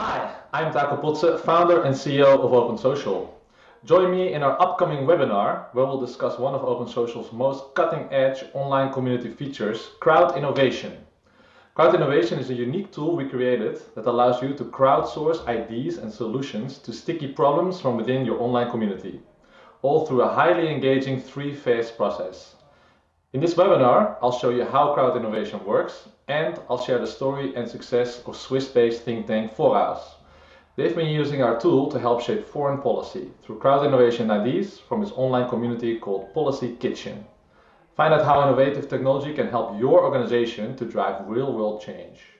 Hi, I'm Taco Potze, founder and CEO of OpenSocial. Join me in our upcoming webinar where we'll discuss one of OpenSocial's most cutting-edge online community features, crowd innovation. Crowd innovation is a unique tool we created that allows you to crowdsource ideas and solutions to sticky problems from within your online community, all through a highly engaging three-phase process. In this webinar, I'll show you how crowd innovation works and I'll share the story and success of Swiss-based think tank foraus. They've been using our tool to help shape foreign policy through crowd innovation ideas from its online community called Policy Kitchen. Find out how innovative technology can help your organization to drive real-world change.